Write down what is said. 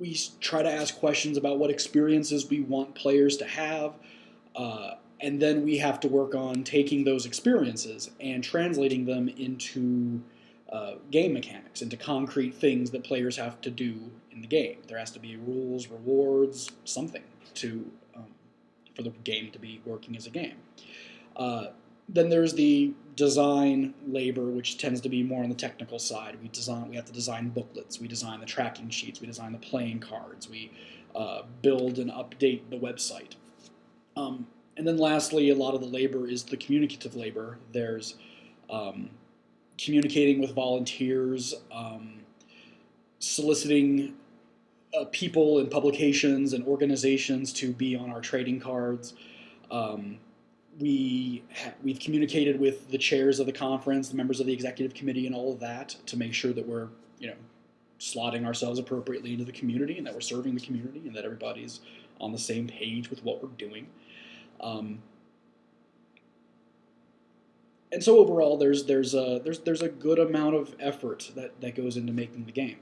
we try to ask questions about what experiences we want players to have, uh, and then we have to work on taking those experiences and translating them into uh, game mechanics, into concrete things that players have to do in the game. There has to be rules, rewards, something to um, for the game to be working as a game. Uh, then there's the design labor, which tends to be more on the technical side. We design, we have to design booklets, we design the tracking sheets, we design the playing cards, we uh, build and update the website. Um, and then lastly, a lot of the labor is the communicative labor. There's um, communicating with volunteers, um, soliciting uh, people and publications and organizations to be on our trading cards. Um, we we've communicated with the chairs of the conference, the members of the executive committee, and all of that to make sure that we're you know slotting ourselves appropriately into the community and that we're serving the community and that everybody's on the same page with what we're doing. Um, and so overall, there's there's a there's there's a good amount of effort that, that goes into making the game.